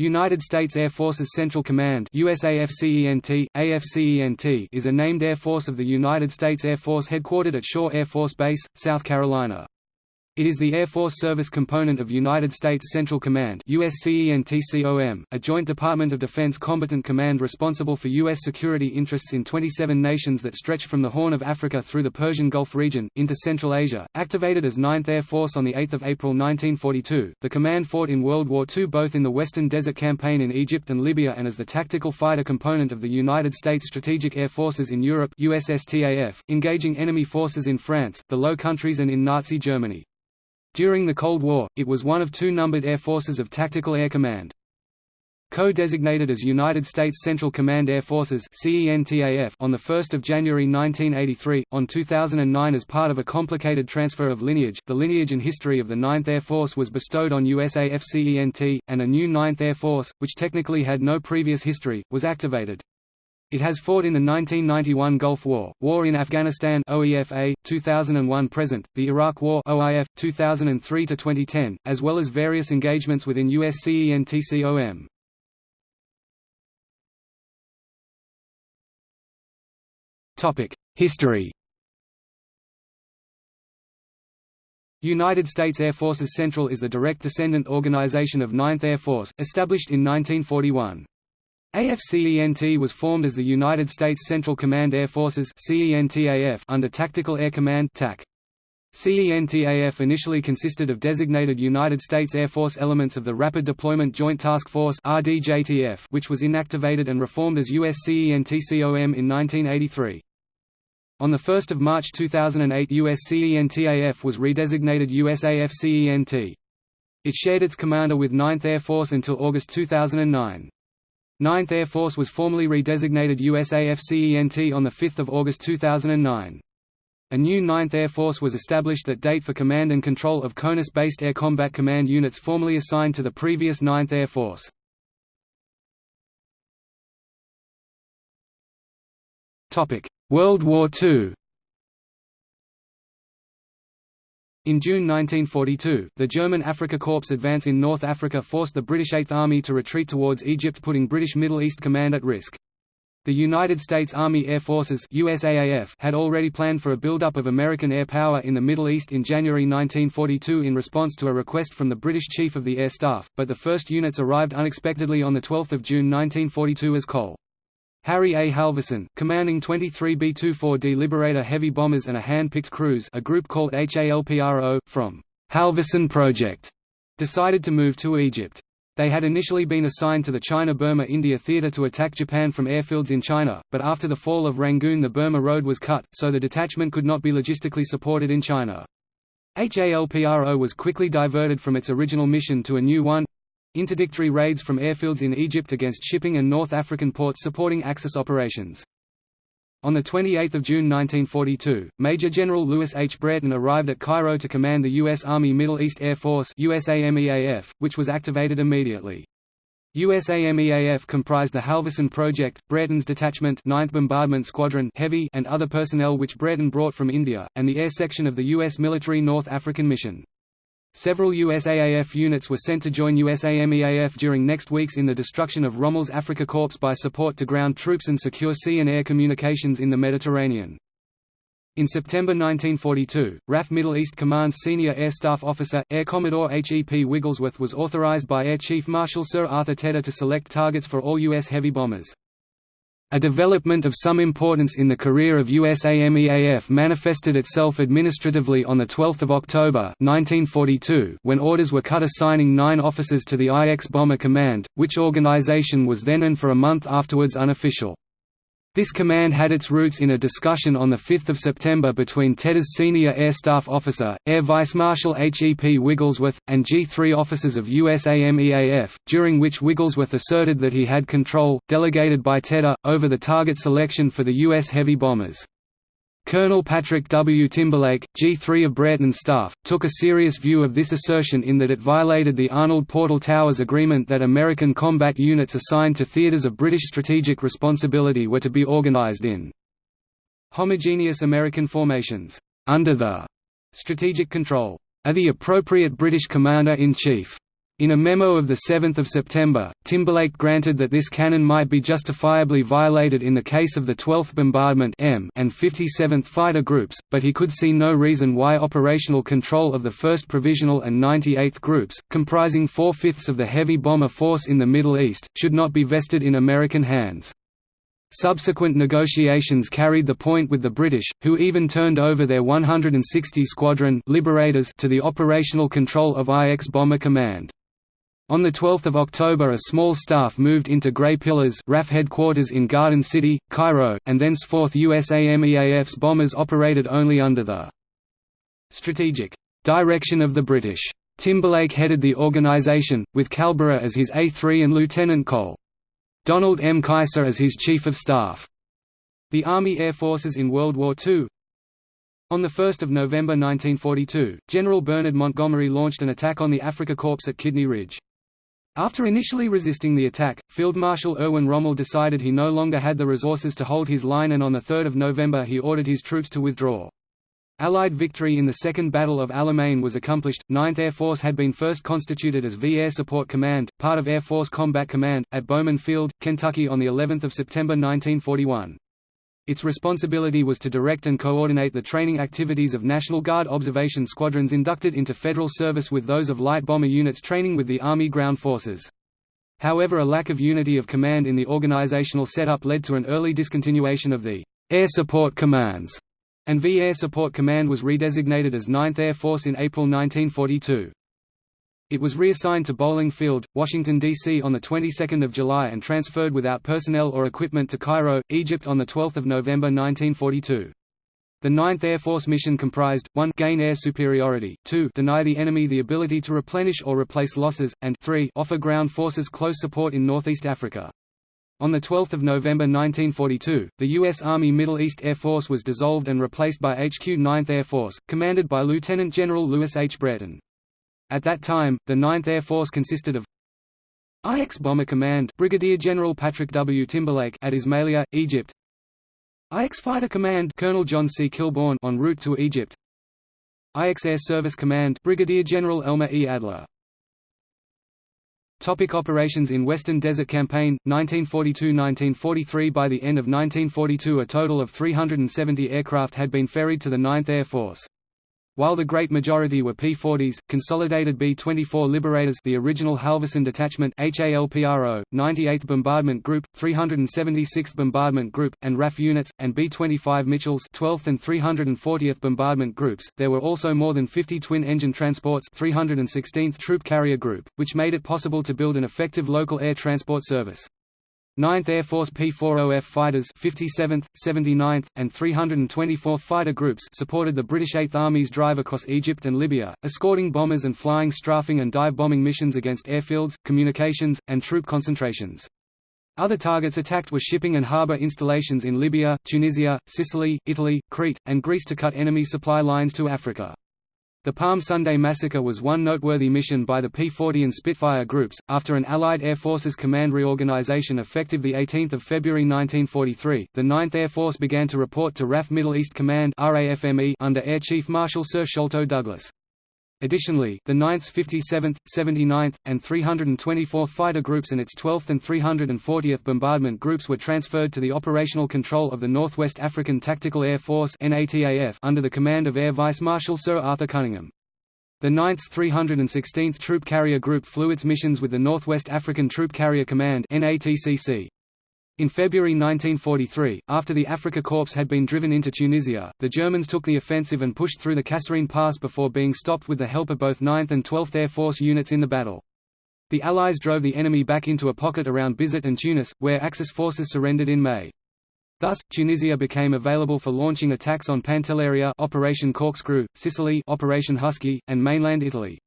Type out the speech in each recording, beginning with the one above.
United States Air Forces Central Command USAFCENT, AFCENT is a named Air Force of the United States Air Force headquartered at Shaw Air Force Base, South Carolina. It is the Air Force Service component of United States Central Command a joint Department of Defense combatant command responsible for U.S. security interests in 27 nations that stretch from the Horn of Africa through the Persian Gulf region, into Central Asia. Activated as 9th Air Force on 8 April 1942, the command fought in World War II both in the Western Desert Campaign in Egypt and Libya and as the tactical fighter component of the United States Strategic Air Forces in Europe USSTAF, engaging enemy forces in France, the Low Countries and in Nazi Germany. During the Cold War, it was one of two numbered air forces of Tactical Air Command. Co-designated as United States Central Command Air Forces on 1 January 1983, on 2009 as part of a complicated transfer of lineage, the lineage and history of the 9th Air Force was bestowed on USAFCENT, and a new 9th Air Force, which technically had no previous history, was activated. It has fought in the 1991 Gulf War, War in Afghanistan OEFA, 2001–present, the Iraq War OIF, 2003–2010, as well as various engagements within USCENTCOM. Topic: History United States Air Forces Central is the direct descendant organization of 9th Air Force, established in 1941. AFCENT was formed as the United States Central Command Air Forces under Tactical Air Command TAC. CENTAF initially consisted of designated United States Air Force elements of the Rapid Deployment Joint Task Force which was inactivated and reformed as USCENTCOM in 1983. On 1 March 2008 USCENTAF was redesignated USAFCENT. It shared its commander with 9th Air Force until August 2009. 9th Air Force was formally redesignated USAFCENT on 5 August 2009. A new 9th Air Force was established that date for command and control of CONUS-based Air Combat Command units formerly assigned to the previous 9th Air Force. World War II In June 1942, the German Afrika Korps advance in North Africa forced the British Eighth Army to retreat towards Egypt putting British Middle East Command at risk. The United States Army Air Forces USAAF had already planned for a buildup of American air power in the Middle East in January 1942 in response to a request from the British Chief of the Air Staff, but the first units arrived unexpectedly on 12 June 1942 as Col. Harry A. Halverson, commanding 23 B-24D Liberator heavy bombers and a hand-picked crews a group called HALPRO, from Halverson Project, decided to move to Egypt. They had initially been assigned to the China-Burma-India theater to attack Japan from airfields in China, but after the fall of Rangoon the Burma Road was cut, so the detachment could not be logistically supported in China. HALPRO was quickly diverted from its original mission to a new one, Interdictory raids from airfields in Egypt against shipping and North African ports supporting Axis operations. On 28 June 1942, Major General Lewis H. Brereton arrived at Cairo to command the U.S. Army Middle East Air Force USAMEAF, which was activated immediately. USAMEAF comprised the Halverson Project, Brereton's detachment 9th Bombardment Squadron Heavy and other personnel which Brereton brought from India, and the air section of the U.S. military North African Mission. Several USAAF units were sent to join USAMEAF during next weeks in the destruction of Rommel's Afrika Corps by support to ground troops and secure sea and air communications in the Mediterranean. In September 1942, RAF Middle East Command's senior air staff officer, Air Commodore H. E. P. Wigglesworth was authorized by Air Chief Marshal Sir Arthur Tedder to select targets for all U.S. heavy bombers. A development of some importance in the career of USAMEAF manifested itself administratively on 12 October 1942 when orders were cut assigning nine officers to the IX Bomber Command, which organization was then and for a month afterwards unofficial. This command had its roots in a discussion on 5 September between Tedder's senior air staff officer, Air Vice Marshal H. E. P. Wigglesworth, and G3 officers of USAMEAF, during which Wigglesworth asserted that he had control, delegated by Tedder, over the target selection for the U.S. heavy bombers. Colonel Patrick W. Timberlake, G3 of Brereton's staff, took a serious view of this assertion in that it violated the Arnold Portal Towers Agreement that American combat units assigned to theaters of British strategic responsibility were to be organized in homogeneous American formations, under the strategic control of the appropriate British Commander-in-Chief. In a memo of 7 September, Timberlake granted that this canon might be justifiably violated in the case of the 12th Bombardment and 57th Fighter Groups, but he could see no reason why operational control of the 1st Provisional and 98th Groups, comprising four-fifths of the heavy bomber force in the Middle East, should not be vested in American hands. Subsequent negotiations carried the point with the British, who even turned over their 160 Squadron Liberators to the operational control of IX Bomber Command. On 12 October a small staff moved into Grey Pillars RAF headquarters in Garden City, Cairo, and thenceforth USAMEAF's bombers operated only under the strategic direction of the British. Timberlake headed the organisation, with Calborough as his A3 and Lieutenant Col. Donald M. Kaiser as his Chief of Staff. The Army Air Forces in World War II On 1 November 1942, General Bernard Montgomery launched an attack on the Africa Corps at Kidney Ridge. After initially resisting the attack, Field Marshal Erwin Rommel decided he no longer had the resources to hold his line and on 3 November he ordered his troops to withdraw. Allied victory in the Second Battle of Alamein was accomplished. 9th Air Force had been first constituted as V Air Support Command, part of Air Force Combat Command, at Bowman Field, Kentucky on the 11th of September 1941. Its responsibility was to direct and coordinate the training activities of National Guard observation squadrons inducted into federal service with those of light bomber units training with the Army ground forces. However a lack of unity of command in the organizational setup led to an early discontinuation of the Air Support Commands, and V Air Support Command was redesignated as 9th Air Force in April 1942. It was reassigned to Bolling Field, Washington, D.C. on the 22nd of July and transferred without personnel or equipment to Cairo, Egypt on 12 November 1942. The 9th Air Force mission comprised, 1 gain air superiority, 2 deny the enemy the ability to replenish or replace losses, and 3 offer ground forces close support in Northeast Africa. On 12 November 1942, the U.S. Army Middle East Air Force was dissolved and replaced by HQ 9th Air Force, commanded by Lieutenant General Lewis H. Brereton. At that time, the 9th Air Force consisted of IX Bomber Command Brigadier General Patrick W. Timberlake at Ismailia, Egypt IX Fighter Command Colonel John C. Kilbourne en route to Egypt IX Air Service Command Brigadier General Elmer E. Adler Topic operations in Western Desert Campaign, 1942–1943 By the end of 1942 a total of 370 aircraft had been ferried to the 9th Air Force. While the great majority were P-40s, consolidated B-24 Liberators the original Halverson Detachment HALPRO, 98th Bombardment Group, 376th Bombardment Group, and RAF units, and B-25 Mitchells 12th and 340th Bombardment Groups, there were also more than 50 twin-engine transports 316th Troop Carrier Group, which made it possible to build an effective local air transport service. 9th Air Force P-40F fighters 57th, 79th, and 324th Fighter Groups supported the British Eighth Army's drive across Egypt and Libya, escorting bombers and flying strafing and dive bombing missions against airfields, communications, and troop concentrations. Other targets attacked were shipping and harbour installations in Libya, Tunisia, Sicily, Italy, Crete, and Greece to cut enemy supply lines to Africa. The Palm Sunday massacre was one noteworthy mission by the P-40 and Spitfire groups. After an Allied Air Forces command reorganization effective 18 February 1943, the 9th Air Force began to report to RAF Middle East Command under Air Chief Marshal Sir Sholto Douglas. Additionally, the 9th 57th, 79th, and 324th Fighter Groups and its 12th and 340th Bombardment Groups were transferred to the operational control of the Northwest African Tactical Air Force under the command of Air Vice Marshal Sir Arthur Cunningham. The 9th 316th Troop Carrier Group flew its missions with the Northwest African Troop Carrier Command NATCC. In February 1943, after the Afrika Korps had been driven into Tunisia, the Germans took the offensive and pushed through the Kasserine Pass before being stopped with the help of both 9th and 12th Air Force units in the battle. The Allies drove the enemy back into a pocket around Bizerte and Tunis, where Axis forces surrendered in May. Thus, Tunisia became available for launching attacks on Pantelleria Operation Corkscrew, Sicily Operation Husky, and mainland Italy.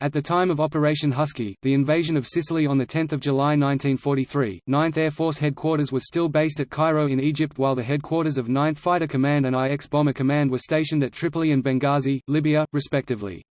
At the time of Operation Husky, the invasion of Sicily on 10 July 1943, 9th Air Force Headquarters was still based at Cairo in Egypt while the headquarters of 9th Fighter Command and IX Bomber Command were stationed at Tripoli and Benghazi, Libya, respectively.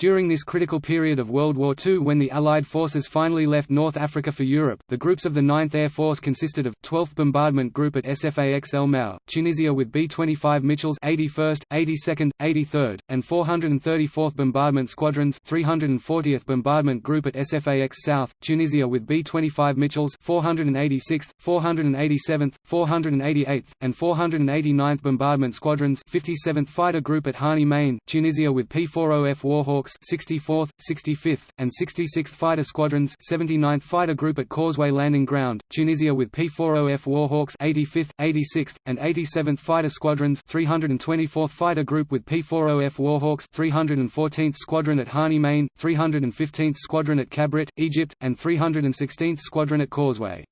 During this critical period of World War II when the Allied forces finally left North Africa for Europe, the groups of the 9th Air Force consisted of, 12th Bombardment Group at SFAX El Mau, Tunisia with B-25 Mitchells 81st, 82nd, 83rd, and 434th Bombardment Squadrons 340th Bombardment Group at SFAX South, Tunisia with B-25 Mitchells 486th, 487th, 488th, and 489th Bombardment Squadrons 57th Fighter Group at Hani Main, Tunisia with P-40F Warhawks 64th, 65th, and 66th Fighter Squadrons 79th Fighter Group at Causeway Landing Ground, Tunisia with P-40F Warhawks 85th, 86th, and 87th Fighter Squadrons 324th Fighter Group with P-40F Warhawks 314th Squadron at Hani Main, 315th Squadron at Kabrit, Egypt, and 316th Squadron at Causeway.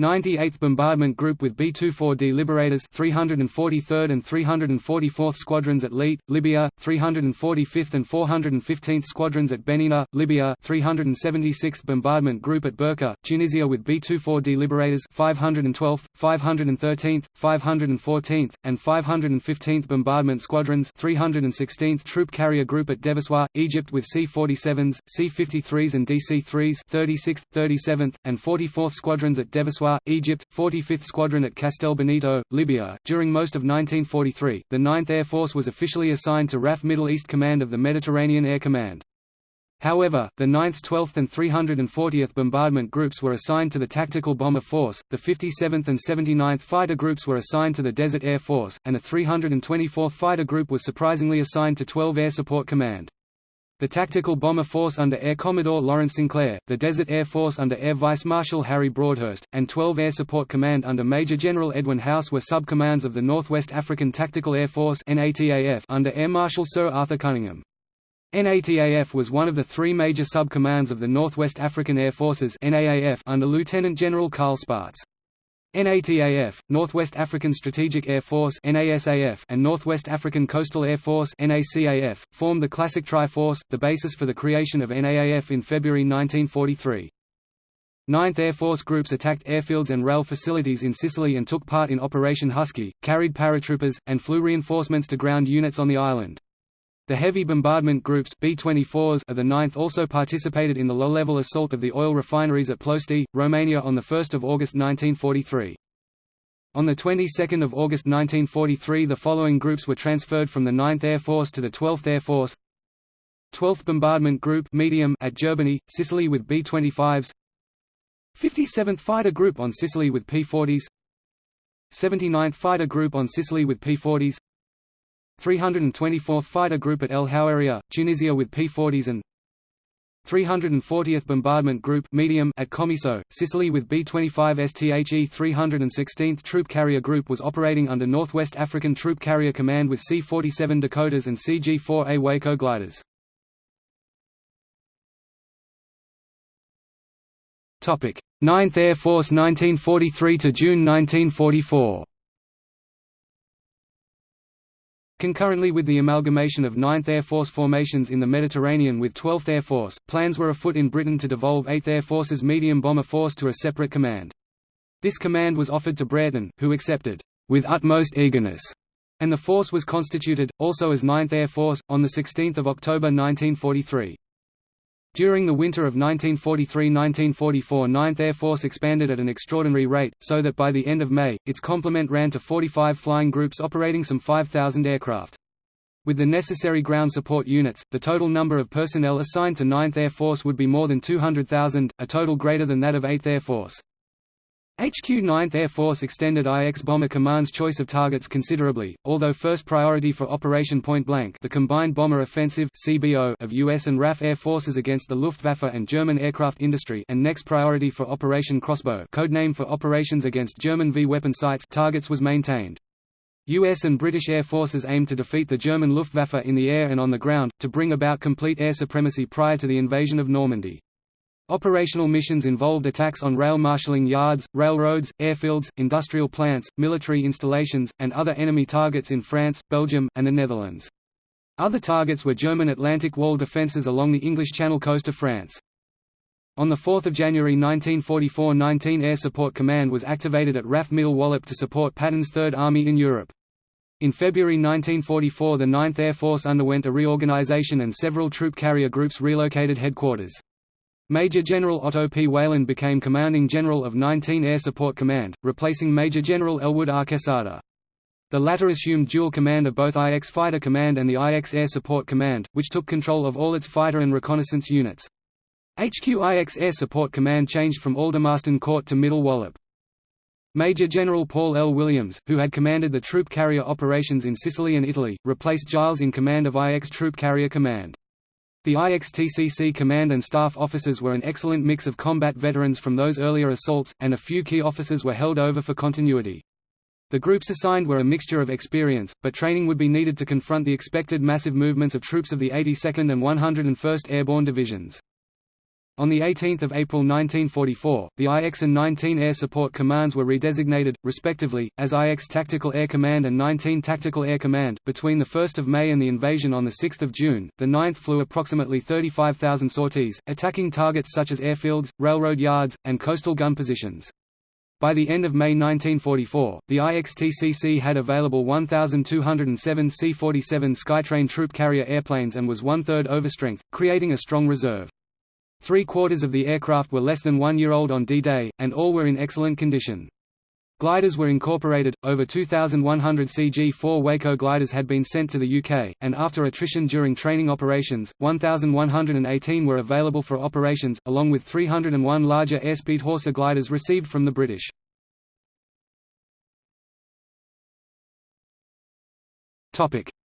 98th Bombardment Group with B-24D Liberators 343rd and 344th Squadrons at Leyte, Libya, 345th and 415th Squadrons at Benina, Libya 376th Bombardment Group at Burqa, Tunisia with B-24D Liberators 512th, 513th, 514th, and 515th Bombardment Squadrons 316th Troop Carrier Group at Deversoir, Egypt with C-47s, C-53s and DC-3s 36th, 37th, and 44th Squadrons at Egypt, 45th Squadron at Castel Benito, Libya. During most of 1943, the 9th Air Force was officially assigned to RAF Middle East Command of the Mediterranean Air Command. However, the 9th, 12th and 340th Bombardment Groups were assigned to the Tactical Bomber Force, the 57th and 79th Fighter Groups were assigned to the Desert Air Force, and the 324th Fighter Group was surprisingly assigned to 12 Air Support Command the Tactical Bomber Force under Air Commodore Lawrence Sinclair, the Desert Air Force under Air Vice Marshal Harry Broadhurst, and 12 Air Support Command under Major General Edwin House were subcommands of the Northwest African Tactical Air Force under Air Marshal Sir Arthur Cunningham. NATAF was one of the three major subcommands of the Northwest African Air Forces under Lieutenant General Carl Spaatz. NATAF, Northwest African Strategic Air Force NASAF, and Northwest African Coastal Air Force NACAF, formed the Classic Tri-Force, the basis for the creation of NAAF in February 1943. Ninth Air Force groups attacked airfields and rail facilities in Sicily and took part in Operation Husky, carried paratroopers, and flew reinforcements to ground units on the island. The heavy bombardment groups B-24s of the 9th also participated in the low-level assault of the oil refineries at Ploiești, Romania on 1 August 1943. On the 22nd of August 1943 the following groups were transferred from the 9th Air Force to the 12th Air Force. 12th Bombardment Group medium at Gerbini, Sicily with B-25s 57th Fighter Group on Sicily with P-40s 79th Fighter Group on Sicily with P-40s 324th Fighter Group at El Houeria, Tunisia with P-40s and 340th Bombardment Group medium at Comiso, Sicily with B-25 STHE 316th Troop Carrier Group was operating under Northwest African Troop Carrier Command with C-47 Dakotas and CG-4A Waco gliders. Topic: 9th Air Force 1943 to June 1944 Concurrently with the amalgamation of 9th Air Force formations in the Mediterranean with 12th Air Force, plans were afoot in Britain to devolve 8th Air Force's medium bomber force to a separate command. This command was offered to Brereton, who accepted, with utmost eagerness, and the force was constituted, also as 9th Air Force, on 16 October 1943. During the winter of 1943–1944 9th Air Force expanded at an extraordinary rate, so that by the end of May, its complement ran to 45 flying groups operating some 5,000 aircraft. With the necessary ground support units, the total number of personnel assigned to 9th Air Force would be more than 200,000, a total greater than that of 8th Air Force. HQ 9th Air Force extended IX Bomber Command's choice of targets considerably, although first priority for Operation Point Blank the Combined Bomber Offensive CBO of US and RAF Air Forces against the Luftwaffe and German aircraft industry and next priority for Operation Crossbow codename for operations against German V-weapon sites targets was maintained. US and British air forces aimed to defeat the German Luftwaffe in the air and on the ground, to bring about complete air supremacy prior to the invasion of Normandy. Operational missions involved attacks on rail marshalling yards, railroads, airfields, industrial plants, military installations, and other enemy targets in France, Belgium, and the Netherlands. Other targets were German Atlantic Wall defences along the English Channel coast of France. On 4 January 1944 19 Air Support Command was activated at RAF Middle Wallop to support Patton's Third Army in Europe. In February 1944 the 9th Air Force underwent a reorganization and several troop carrier groups relocated headquarters. Major General Otto P. Weyland became Commanding General of 19 Air Support Command, replacing Major General Elwood R. Quesada. The latter assumed dual command of both IX Fighter Command and the IX Air Support Command, which took control of all its fighter and reconnaissance units. HQ IX Air Support Command changed from Aldermaston Court to Middle Wallop. Major General Paul L. Williams, who had commanded the troop carrier operations in Sicily and Italy, replaced Giles in command of IX Troop Carrier Command. The IXTCC command and staff officers were an excellent mix of combat veterans from those earlier assaults, and a few key officers were held over for continuity. The groups assigned were a mixture of experience, but training would be needed to confront the expected massive movements of troops of the 82nd and 101st Airborne Divisions. On 18 April 1944, the IX and 19 Air Support Commands were redesignated, respectively, as IX Tactical Air Command and 19 Tactical Air Command. Between 1 May and the invasion on 6 June, the 9th flew approximately 35,000 sorties, attacking targets such as airfields, railroad yards, and coastal gun positions. By the end of May 1944, the IXTCC had available 1,207 C-47 Skytrain troop carrier airplanes and was one-third overstrength, creating a strong reserve. Three-quarters of the aircraft were less than one year old on D-Day, and all were in excellent condition. Gliders were incorporated, over 2,100 CG-4 Waco gliders had been sent to the UK, and after attrition during training operations, 1,118 were available for operations, along with 301 larger airspeed Horsa gliders received from the British.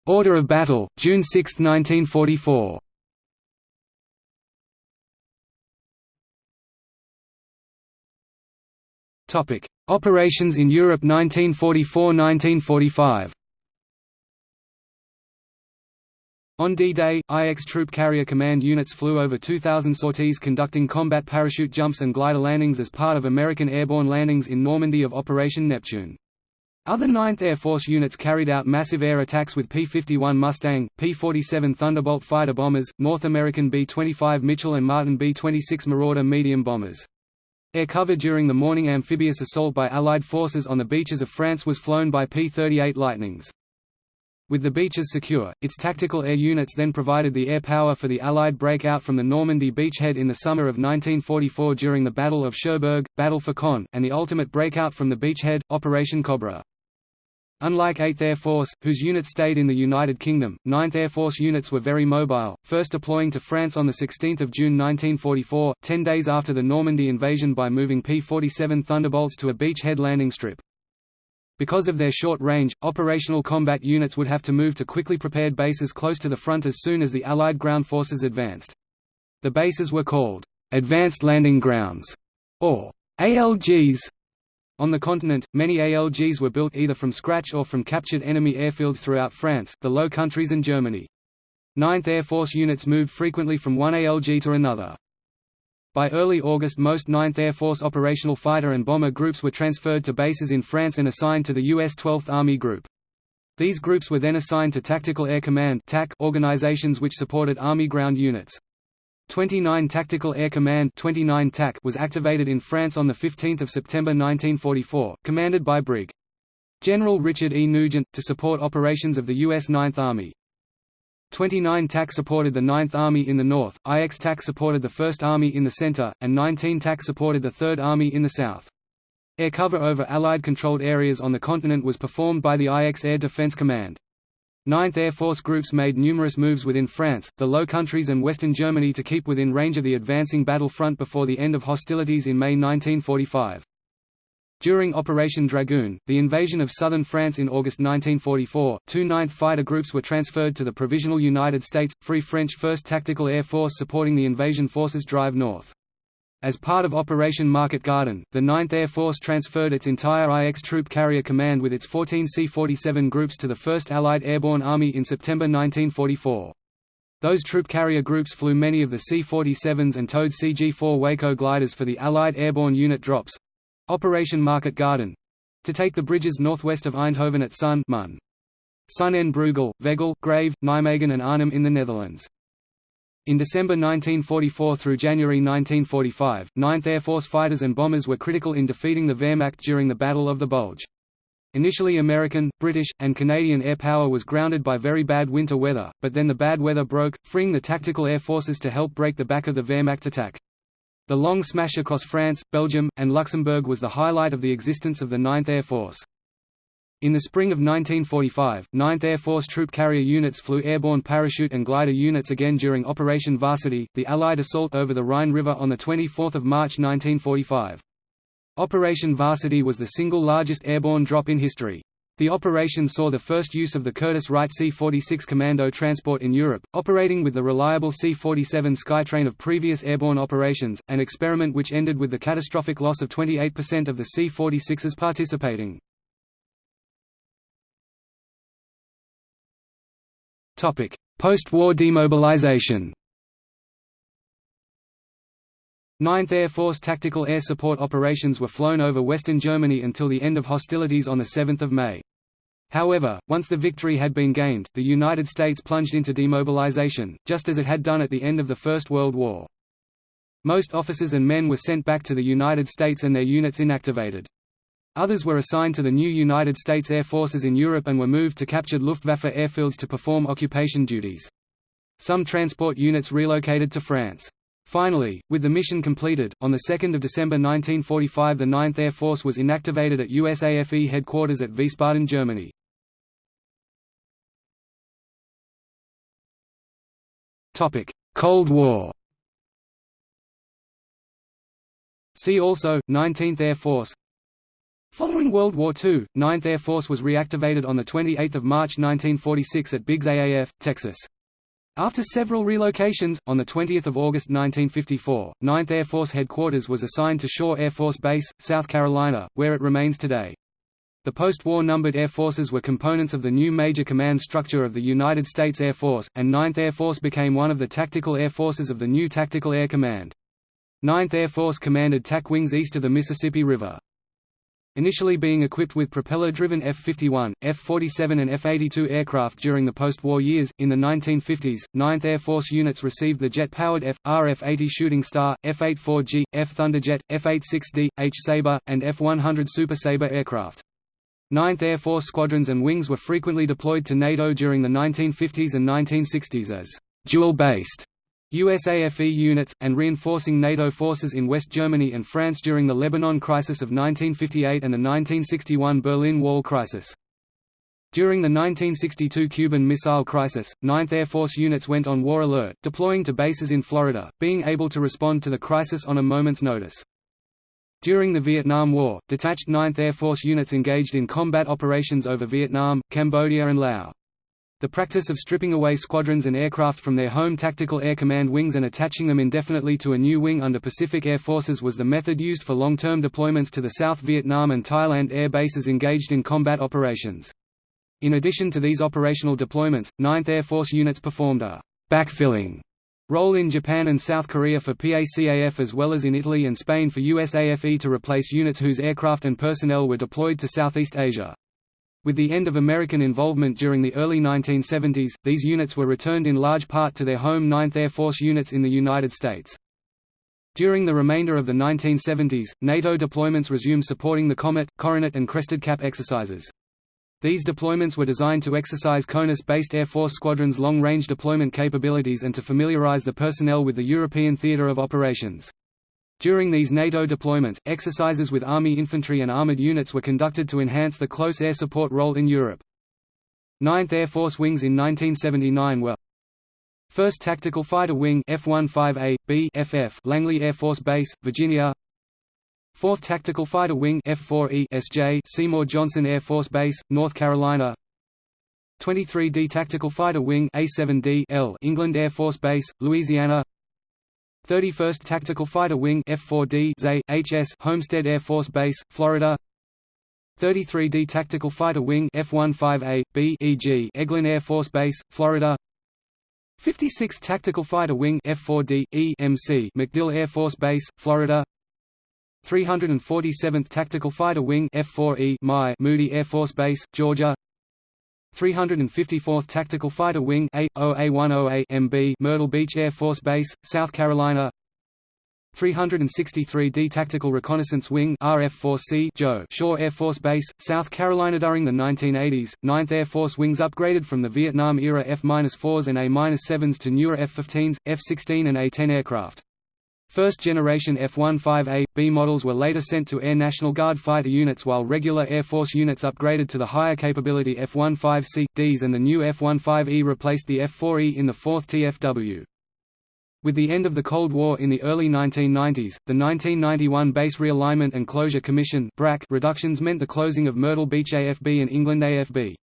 Order of battle, June 6, 1944 Topic: Operations in Europe 1944–1945. On D-Day, IX Troop Carrier Command units flew over 2,000 sorties conducting combat parachute jumps and glider landings as part of American airborne landings in Normandy of Operation Neptune. Other 9th Air Force units carried out massive air attacks with P-51 Mustang, P-47 Thunderbolt fighter bombers, North American B-25 Mitchell and Martin B-26 Marauder medium bombers. Air cover during the morning amphibious assault by Allied forces on the beaches of France was flown by P-38 Lightnings. With the beaches secure, its tactical air units then provided the air power for the Allied breakout from the Normandy beachhead in the summer of 1944 during the Battle of Cherbourg, Battle for Caen, and the ultimate breakout from the beachhead, Operation Cobra. Unlike 8th Air Force, whose units stayed in the United Kingdom, 9th Air Force units were very mobile, first deploying to France on 16 June 1944, ten days after the Normandy invasion by moving P-47 Thunderbolts to a beachhead landing strip. Because of their short range, operational combat units would have to move to quickly prepared bases close to the front as soon as the Allied ground forces advanced. The bases were called, "'Advanced Landing Grounds' or ALGs, on the continent, many ALGs were built either from scratch or from captured enemy airfields throughout France, the Low Countries and Germany. 9th Air Force units moved frequently from one ALG to another. By early August most 9th Air Force operational fighter and bomber groups were transferred to bases in France and assigned to the U.S. 12th Army Group. These groups were then assigned to Tactical Air Command organizations which supported Army ground units. 29 Tactical Air Command 29 TAC was activated in France on 15 September 1944, commanded by Brig. General Richard E. Nugent, to support operations of the U.S. Ninth Army. 29 TAC supported the Ninth Army in the north, IX TAC supported the First Army in the center, and 19 TAC supported the Third Army in the south. Air cover over Allied-controlled areas on the continent was performed by the IX Air Defense Command. Ninth Air Force groups made numerous moves within France, the Low Countries and Western Germany to keep within range of the advancing battle front before the end of hostilities in May 1945. During Operation Dragoon, the invasion of southern France in August 1944, two 9th Fighter Groups were transferred to the Provisional United States, Free French 1st Tactical Air Force supporting the invasion forces drive north. As part of Operation Market Garden, the 9th Air Force transferred its entire IX Troop Carrier Command with its 14 C-47 groups to the 1st Allied Airborne Army in September 1944. Those troop carrier groups flew many of the C-47s and towed CG-4 Waco gliders for the Allied Airborne Unit Drops—Operation Market Garden—to take the bridges northwest of Eindhoven at Sun Mun. Son en Breugel, Veghel, Grave, Nijmegen and Arnhem in the Netherlands. In December 1944 through January 1945, 9th Air Force fighters and bombers were critical in defeating the Wehrmacht during the Battle of the Bulge. Initially American, British, and Canadian air power was grounded by very bad winter weather, but then the bad weather broke, freeing the tactical air forces to help break the back of the Wehrmacht attack. The long smash across France, Belgium, and Luxembourg was the highlight of the existence of the 9th Air Force. In the spring of 1945, 9th Air Force troop carrier units flew airborne parachute and glider units again during Operation Varsity, the Allied assault over the Rhine River on 24 March 1945. Operation Varsity was the single largest airborne drop in history. The operation saw the first use of the Curtiss-Wright C-46 commando transport in Europe, operating with the reliable C-47 Skytrain of previous airborne operations, an experiment which ended with the catastrophic loss of 28% of the C-46s participating. Post-war demobilization 9th Air Force tactical air support operations were flown over western Germany until the end of hostilities on 7 May. However, once the victory had been gained, the United States plunged into demobilization, just as it had done at the end of the First World War. Most officers and men were sent back to the United States and their units inactivated. Others were assigned to the new United States Air Forces in Europe and were moved to captured Luftwaffe airfields to perform occupation duties. Some transport units relocated to France. Finally, with the mission completed, on 2 December 1945 the 9th Air Force was inactivated at USAFE headquarters at Wiesbaden, Germany. Cold War See also, 19th Air Force Following World War II, 9th Air Force was reactivated on 28 March 1946 at Biggs AAF, Texas. After several relocations, on 20 August 1954, 9th Air Force Headquarters was assigned to Shaw Air Force Base, South Carolina, where it remains today. The post-war numbered air forces were components of the new major command structure of the United States Air Force, and 9th Air Force became one of the tactical air forces of the new Tactical Air Command. 9th Air Force commanded TAC wings east of the Mississippi River. Initially being equipped with propeller-driven F-51, F-47 and F-82 aircraft during the post-war years, in the 1950s, 9th Air Force units received the jet-powered F, RF-80 Shooting Star, F-84G, F Thunderjet, F-86D, H Sabre, and F-100 Super Sabre aircraft. 9th Air Force squadrons and wings were frequently deployed to NATO during the 1950s and 1960s as dual-based USAFE units, and reinforcing NATO forces in West Germany and France during the Lebanon crisis of 1958 and the 1961 Berlin Wall crisis. During the 1962 Cuban Missile Crisis, 9th Air Force units went on war alert, deploying to bases in Florida, being able to respond to the crisis on a moment's notice. During the Vietnam War, detached 9th Air Force units engaged in combat operations over Vietnam, Cambodia and Laos. The practice of stripping away squadrons and aircraft from their home Tactical Air Command wings and attaching them indefinitely to a new wing under Pacific Air Forces was the method used for long-term deployments to the South Vietnam and Thailand air bases engaged in combat operations. In addition to these operational deployments, 9th Air Force units performed a «backfilling» role in Japan and South Korea for PACAF as well as in Italy and Spain for USAFE to replace units whose aircraft and personnel were deployed to Southeast Asia. With the end of American involvement during the early 1970s, these units were returned in large part to their home 9th Air Force units in the United States. During the remainder of the 1970s, NATO deployments resumed supporting the Comet, Coronet and Crested Cap exercises. These deployments were designed to exercise CONUS-based Air Force squadrons' long-range deployment capabilities and to familiarize the personnel with the European theater of operations. During these NATO deployments, exercises with Army infantry and armored units were conducted to enhance the close air support role in Europe. 9th Air Force wings in 1979 were 1st Tactical Fighter Wing F-15A, B FF Langley Air Force Base, Virginia 4th Tactical Fighter Wing F-4E SJ Seymour Johnson Air Force Base, North Carolina 23D Tactical Fighter Wing A-7D L England Air Force Base, Louisiana 31st Tactical Fighter Wing F4D ZA, HS Homestead Air Force Base, Florida. 33D Tactical Fighter Wing F15A, B EG Eglin Air Force Base, Florida. 56th Tactical Fighter Wing F4D, E MC MacDill Air Force Base, Florida. 347th Tactical Fighter Wing F4E My Moody Air Force Base, Georgia 354th Tactical Fighter Wing A, 0A10A MB Myrtle Beach Air Force Base, South Carolina 363d Tactical Reconnaissance Wing RF-4C Joe Shaw Air Force Base, South Carolina during the 1980s. 9th Air Force wings upgraded from the Vietnam-era F-4s and A-7s to newer F-15s, F-16 and A-10 aircraft. First-generation F-15A, B models were later sent to Air National Guard fighter units while regular Air Force units upgraded to the higher capability F-15C, Ds and the new F-15E replaced the F-4E in the 4th TFW. With the end of the Cold War in the early 1990s, the 1991 Base Realignment and Closure Commission reductions meant the closing of Myrtle Beach AFB and England AFB.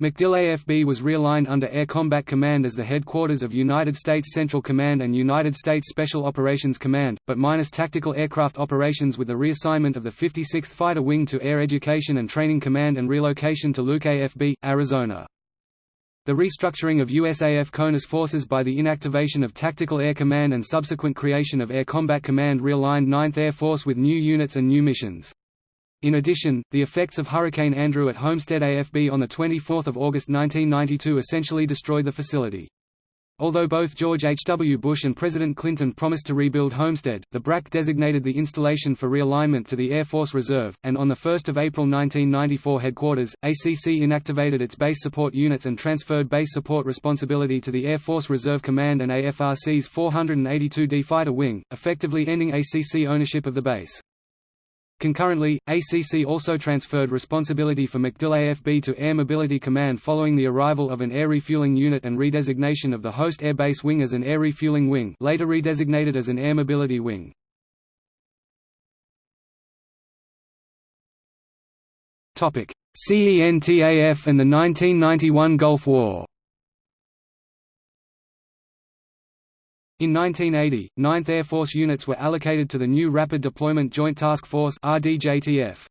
MacDill AFB was realigned under Air Combat Command as the headquarters of United States Central Command and United States Special Operations Command, but minus tactical aircraft operations with the reassignment of the 56th Fighter Wing to Air Education and Training Command and relocation to Luke AFB, Arizona. The restructuring of USAF CONUS forces by the inactivation of Tactical Air Command and subsequent creation of Air Combat Command realigned 9th Air Force with new units and new missions. In addition, the effects of Hurricane Andrew at Homestead AFB on 24 August 1992 essentially destroyed the facility. Although both George H. W. Bush and President Clinton promised to rebuild Homestead, the BRAC designated the installation for realignment to the Air Force Reserve, and on 1 April 1994 headquarters, ACC inactivated its base support units and transferred base support responsibility to the Air Force Reserve Command and AFRC's 482d Fighter Wing, effectively ending ACC ownership of the base. Concurrently, ACC also transferred responsibility for MacDill AFB to Air Mobility Command following the arrival of an air refueling unit and redesignation of the host air base wing as an air refueling wing later redesignated as an air mobility wing. CENTAF and the 1991 Gulf War In 1980, 9th Air Force units were allocated to the new Rapid Deployment Joint Task Force RDJTF.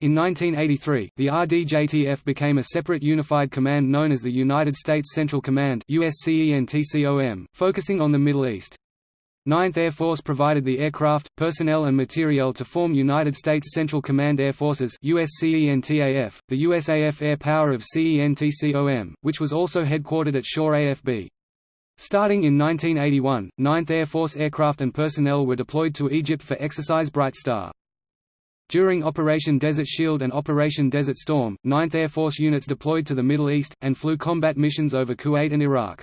In 1983, the RDJTF became a separate unified command known as the United States Central Command USCENTCOM, focusing on the Middle East. 9th Air Force provided the aircraft, personnel and materiel to form United States Central Command Air Forces USCENTAF, the USAF Air Power of CENTCOM, which was also headquartered at Shaw AFB. Starting in 1981, 9th Air Force aircraft and personnel were deployed to Egypt for Exercise Bright Star. During Operation Desert Shield and Operation Desert Storm, 9th Air Force units deployed to the Middle East, and flew combat missions over Kuwait and Iraq.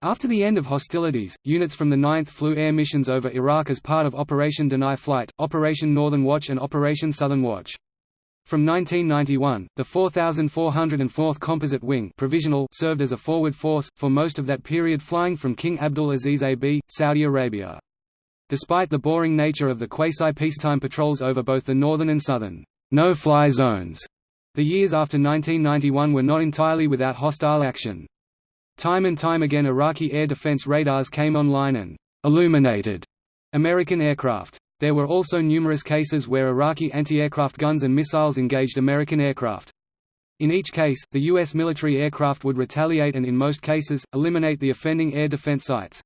After the end of hostilities, units from the 9th flew air missions over Iraq as part of Operation Deny Flight, Operation Northern Watch and Operation Southern Watch. From 1991, the 4,404th Composite Wing provisional served as a forward force, for most of that period flying from King Abdul Aziz AB, Saudi Arabia. Despite the boring nature of the quasi-peacetime patrols over both the northern and southern no-fly zones, the years after 1991 were not entirely without hostile action. Time and time again Iraqi air defense radars came online and illuminated American aircraft. There were also numerous cases where Iraqi anti-aircraft guns and missiles engaged American aircraft. In each case, the U.S. military aircraft would retaliate and in most cases, eliminate the offending air defense sites.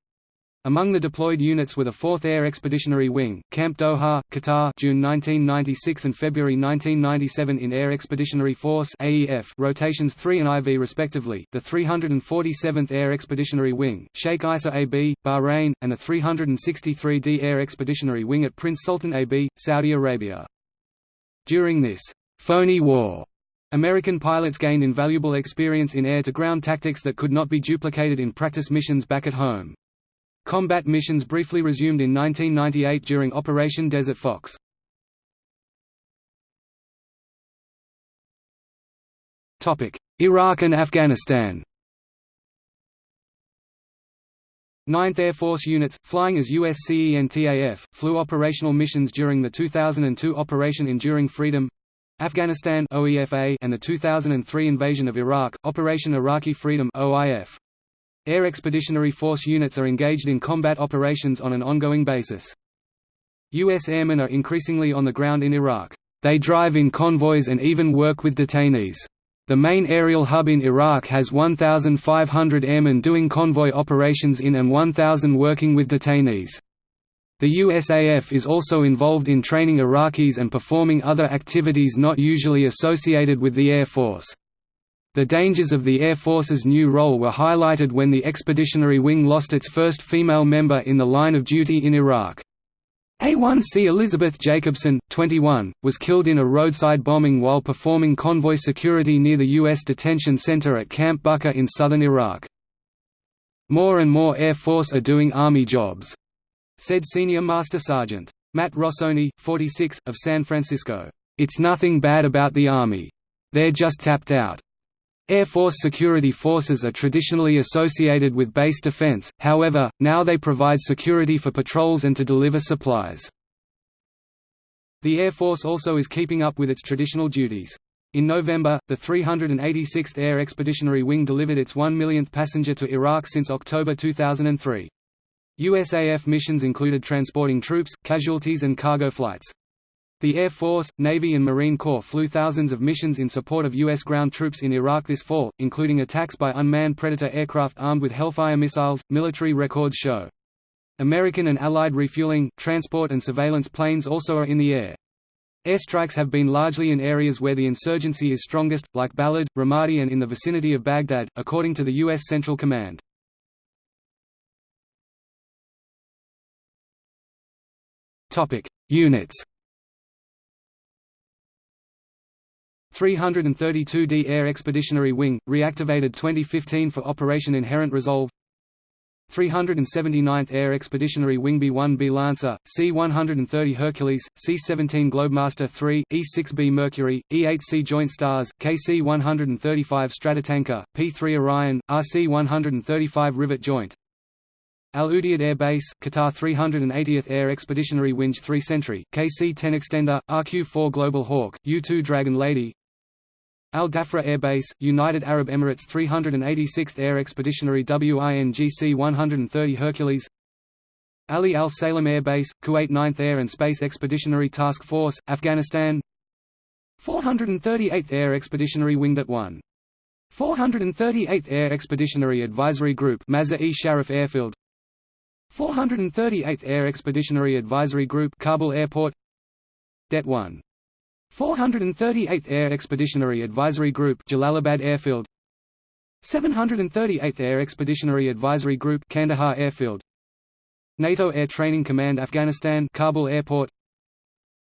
Among the deployed units were the 4th Air Expeditionary Wing, Camp Doha, Qatar June 1996 and February 1997 in Air Expeditionary Force AEF rotations 3 and IV respectively, the 347th Air Expeditionary Wing, Sheikh Isa AB, Bahrain, and the 363d Air Expeditionary Wing at Prince Sultan AB, Saudi Arabia. During this «phony war», American pilots gained invaluable experience in air-to-ground tactics that could not be duplicated in practice missions back at home. Combat missions briefly resumed in 1998 during Operation Desert Fox. Iraq and Afghanistan 9th Air Force units, flying as USCENTAF, flew operational missions during the 2002 Operation Enduring Freedom Afghanistan and the 2003 invasion of Iraq, Operation Iraqi Freedom OIF. Air Expeditionary Force units are engaged in combat operations on an ongoing basis. U.S. airmen are increasingly on the ground in Iraq. They drive in convoys and even work with detainees. The main aerial hub in Iraq has 1,500 airmen doing convoy operations in and 1,000 working with detainees. The USAF is also involved in training Iraqis and performing other activities not usually associated with the Air Force. The dangers of the Air Force's new role were highlighted when the Expeditionary Wing lost its first female member in the line of duty in Iraq. A1C Elizabeth Jacobson, 21, was killed in a roadside bombing while performing convoy security near the U.S. detention center at Camp Bucca in southern Iraq. More and more Air Force are doing Army jobs, said Senior Master Sergeant. Matt Rossoni, 46, of San Francisco. It's nothing bad about the Army. They're just tapped out. Air Force security forces are traditionally associated with base defense, however, now they provide security for patrols and to deliver supplies. The Air Force also is keeping up with its traditional duties. In November, the 386th Air Expeditionary Wing delivered its one millionth passenger to Iraq since October 2003. USAF missions included transporting troops, casualties and cargo flights. The Air Force, Navy and Marine Corps flew thousands of missions in support of U.S. ground troops in Iraq this fall, including attacks by unmanned Predator aircraft armed with Hellfire missiles, military records show. American and Allied refueling, transport and surveillance planes also are in the air. Airstrikes have been largely in areas where the insurgency is strongest, like Balad, Ramadi and in the vicinity of Baghdad, according to the U.S. Central Command. Units 332d Air Expeditionary Wing, reactivated 2015 for Operation Inherent Resolve. 379th Air Expeditionary Wing B-1B Lancer, C-130 Hercules, C-17 Globemaster III, E-6B Mercury, E-8C Joint Stars, KC-135 Stratotanker, P-3 Orion, RC-135 Rivet Joint. Al Udeid Air Base, Qatar 380th Air Expeditionary Wing 3 Sentry, KC-10 Extender, RQ-4 Global Hawk, U-2 Dragon Lady Al Dhafra Air Base, United Arab Emirates 386th Air Expeditionary WINGC 130 Hercules Ali Al Salem Air Base, Kuwait 9th Air and Space Expeditionary Task Force, Afghanistan 438th Air Expeditionary Winged at 1. 438th Air Expeditionary Advisory Group Mazar-e Sharif Airfield 438th Air Expeditionary Advisory Group Kabul Airport Det 1 438th Air Expeditionary Advisory Group Jalalabad Airfield. 738th Air Expeditionary Advisory Group Kandahar Airfield. NATO Air Training Command Afghanistan Kabul Airport.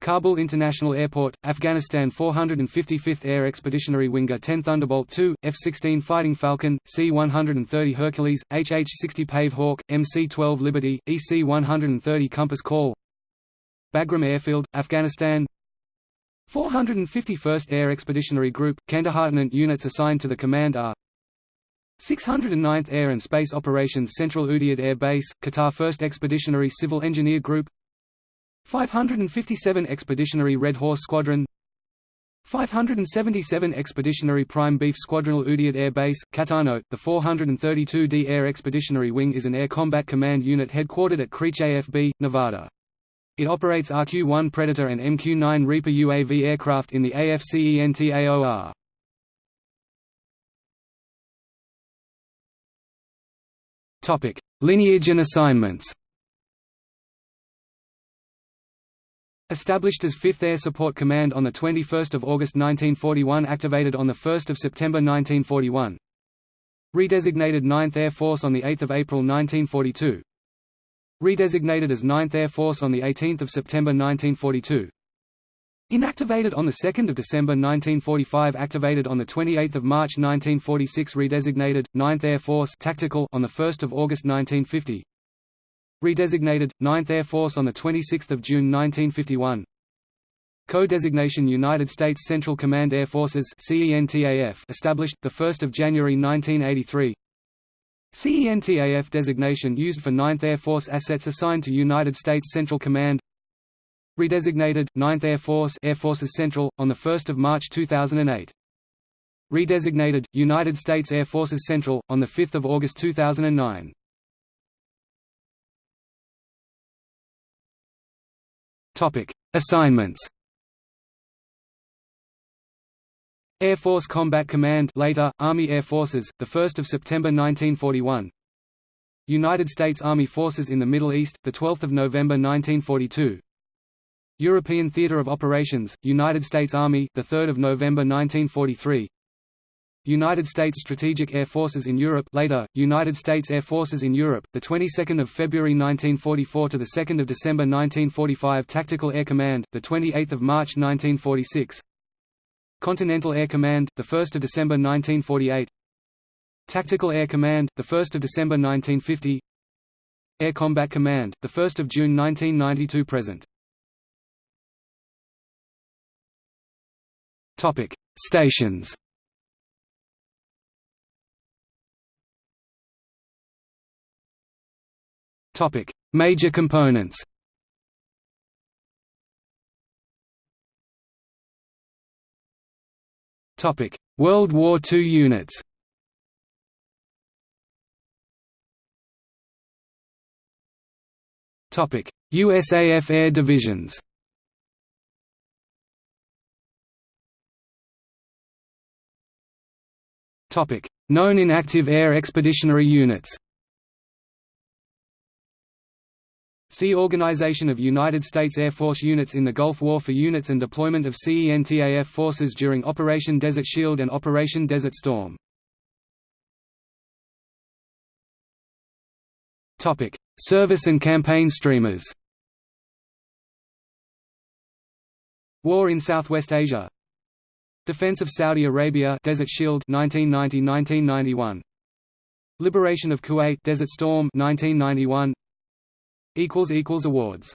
Kabul International Airport, Afghanistan. 455th Air Expeditionary Winger 10 Thunderbolt II, F-16 Fighting Falcon, C-130 Hercules, HH-60 Pave Hawk, MC-12 Liberty, EC-130 Compass Call. Bagram Airfield, Afghanistan 451st Air Expeditionary Group, Kandahar units assigned to the command are 609th Air and Space Operations Central Udeid Air Base, Qatar 1st Expeditionary Civil Engineer Group 557 Expeditionary Red Horse Squadron 577 Expeditionary Prime Beef Squadron Udeid Air Base, Qatar The 432d Air Expeditionary Wing is an Air Combat Command unit headquartered at Creech AFB, Nevada. It operates RQ-1 Predator and MQ-9 Reaper UAV aircraft in the AFCENT AOR. Topic: Lineage and assignments. Established as 5th Air Support Command on 21 August 1941 activated on 1 September 1941 Redesignated 9th Air Force on 8 April 1942 Redesignated as 9th Air Force on 18 September 1942. Inactivated on 2 December 1945 Activated on 28 March 1946 Redesignated, 9th Air Force Tactical on 1 August 1950 Redesignated, 9th Air Force on 26 June 1951 Co-designation United States Central Command Air Forces established, 1 January 1983 CENTAF designation used for 9th Air Force assets assigned to United States Central Command Redesignated, 9th Air Force Air Forces Central, on 1 March 2008. Redesignated, United States Air Forces Central, on 5 August 2009. Assignments Air Force Combat Command later, Army Air Forces, 1 September 1941 United States Army Forces in the Middle East, 12 November 1942 European Theater of Operations, United States Army, 3 November 1943 United States Strategic Air Forces in Europe later United States Air Forces in Europe the 22nd of February 1944 to the 2nd of December 1945 Tactical Air Command the 28th of March 1946 Continental Air Command the 1st of December 1948 Tactical Air Command the 1st of December 1950 Air Combat Command the 1st of June 1992 present. Topic Stations. Topic: Major components. World War II units. USAF Air Divisions. Known inactive air expeditionary units. See Organization of United States Air Force units in the Gulf War for units and deployment of CENTAF forces during Operation Desert Shield and Operation Desert Storm. Topic: Service and campaign streamers. War in Southwest Asia. Defense of Saudi Arabia Desert Shield 1990-1991 Liberation of Kuwait Desert Storm 1991 equals equals awards